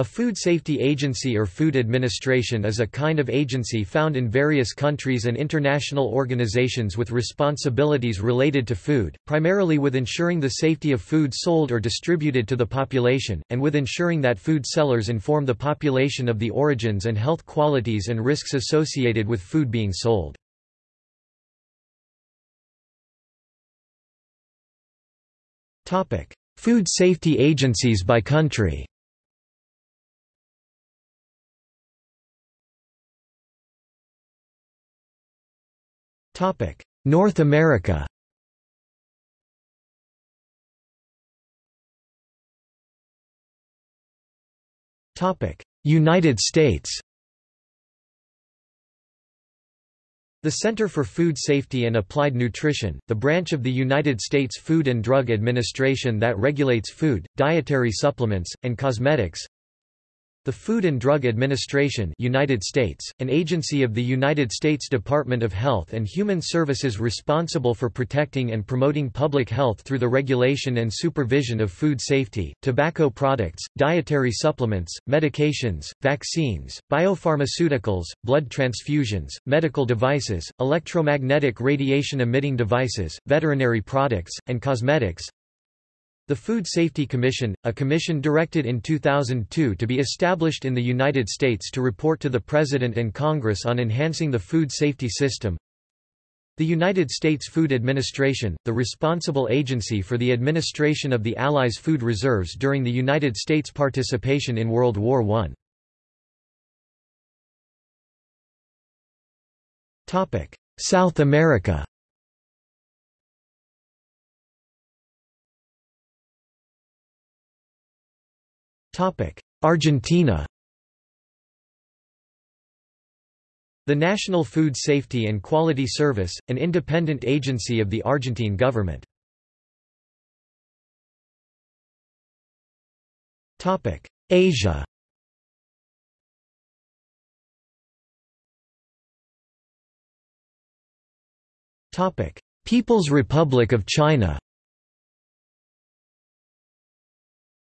A food safety agency or food administration is a kind of agency found in various countries and international organizations with responsibilities related to food, primarily with ensuring the safety of food sold or distributed to the population, and with ensuring that food sellers inform the population of the origins and health qualities and risks associated with food being sold. Food safety agencies by country North America. United States. The Center for Food Safety and Applied Nutrition, the branch of the United States Food and Drug Administration that regulates food, dietary supplements, and cosmetics the Food and Drug Administration United States, an agency of the United States Department of Health and Human Services responsible for protecting and promoting public health through the regulation and supervision of food safety, tobacco products, dietary supplements, medications, vaccines, biopharmaceuticals, blood transfusions, medical devices, electromagnetic radiation emitting devices, veterinary products, and cosmetics the Food Safety Commission, a commission directed in 2002 to be established in the United States to report to the President and Congress on enhancing the food safety system. The United States Food Administration, the responsible agency for the administration of the Allies' food reserves during the United States' participation in World War I. South America Argentina The National Food Safety and Quality Service, an independent agency of the Argentine government. Asia People's Republic of China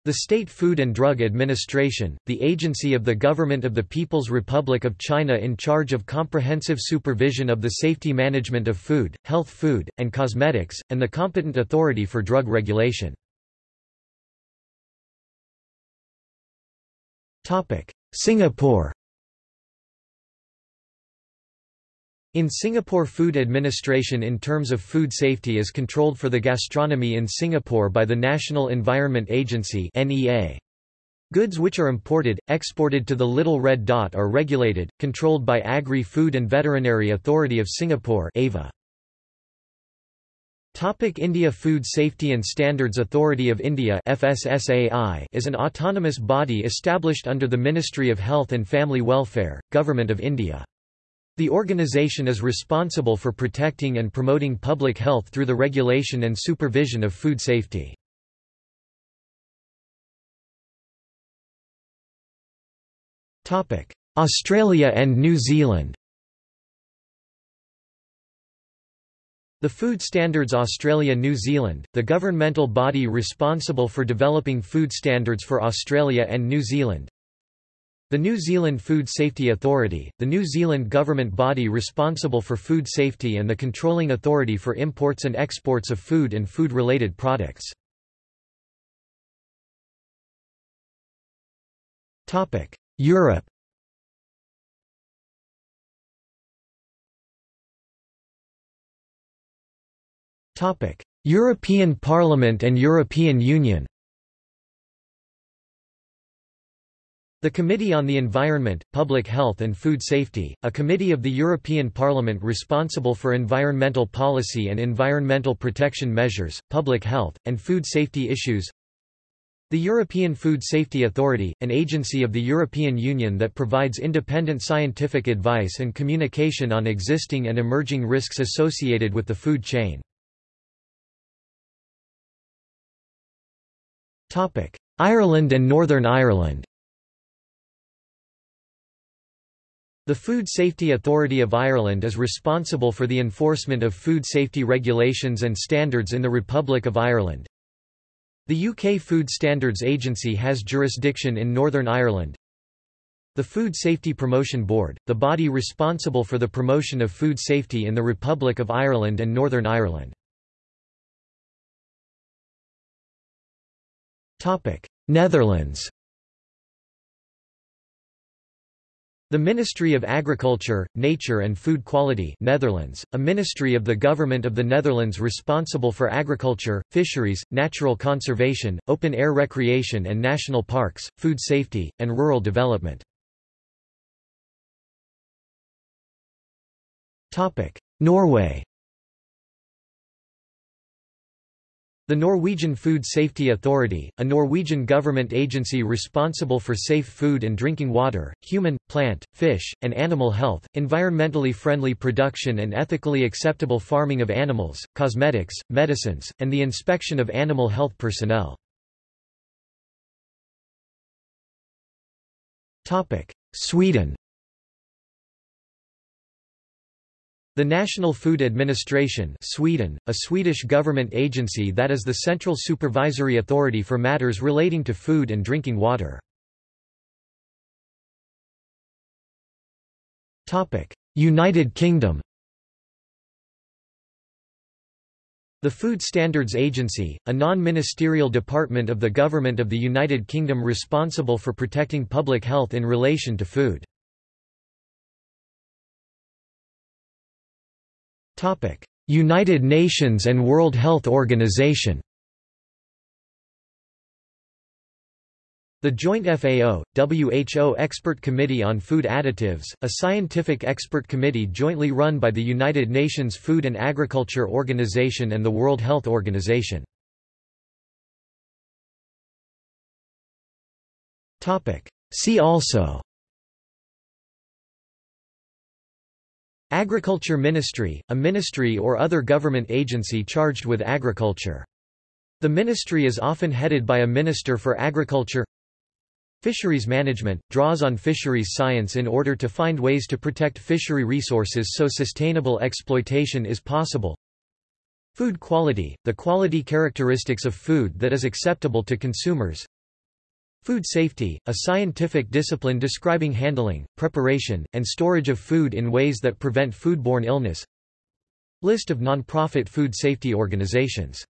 The State Food and Drug Administration, the agency of the Government of the People's Republic of China in charge of comprehensive supervision of the safety management of food, health food, and cosmetics, and the competent authority for drug regulation. Singapore In Singapore food administration in terms of food safety is controlled for the gastronomy in Singapore by the National Environment Agency Goods which are imported, exported to the Little Red Dot are regulated, controlled by Agri-Food and Veterinary Authority of Singapore AVA. Topic India Food Safety and Standards Authority of India FSSAI is an autonomous body established under the Ministry of Health and Family Welfare, Government of India. The organization is responsible for protecting and promoting public health through the regulation and supervision of food safety. Australia and New Zealand The Food Standards Australia-New Zealand, the governmental body responsible for developing food standards for Australia and New Zealand, the New Zealand Food Safety Authority, the New Zealand government body responsible for food safety and the controlling authority for imports and exports of food and food-related products. Europe European Parliament and European Union The Committee on the Environment, Public Health and Food Safety, a committee of the European Parliament responsible for environmental policy and environmental protection measures, public health, and food safety issues the European Food Safety Authority, an agency of the European Union that provides independent scientific advice and communication on existing and emerging risks associated with the food chain. Ireland and Northern Ireland The Food Safety Authority of Ireland is responsible for the enforcement of food safety regulations and standards in the Republic of Ireland. The UK Food Standards Agency has jurisdiction in Northern Ireland. The Food Safety Promotion Board, the body responsible for the promotion of food safety in the Republic of Ireland and Northern Ireland. Netherlands The Ministry of Agriculture, Nature and Food Quality Netherlands, a ministry of the Government of the Netherlands responsible for agriculture, fisheries, natural conservation, open-air recreation and national parks, food safety, and rural development. Norway The Norwegian Food Safety Authority, a Norwegian government agency responsible for safe food and drinking water, human, plant, fish, and animal health, environmentally friendly production and ethically acceptable farming of animals, cosmetics, medicines, and the inspection of animal health personnel. Sweden The National Food Administration Sweden, a Swedish government agency that is the central supervisory authority for matters relating to food and drinking water. United Kingdom The Food Standards Agency, a non-ministerial department of the Government of the United Kingdom responsible for protecting public health in relation to food. United Nations and World Health Organization The Joint FAO, WHO Expert Committee on Food Additives, a scientific expert committee jointly run by the United Nations Food and Agriculture Organization and the World Health Organization. See also Agriculture Ministry, a ministry or other government agency charged with agriculture. The ministry is often headed by a Minister for Agriculture Fisheries management, draws on fisheries science in order to find ways to protect fishery resources so sustainable exploitation is possible. Food quality, the quality characteristics of food that is acceptable to consumers. Food safety, a scientific discipline describing handling, preparation, and storage of food in ways that prevent foodborne illness. List of non-profit food safety organizations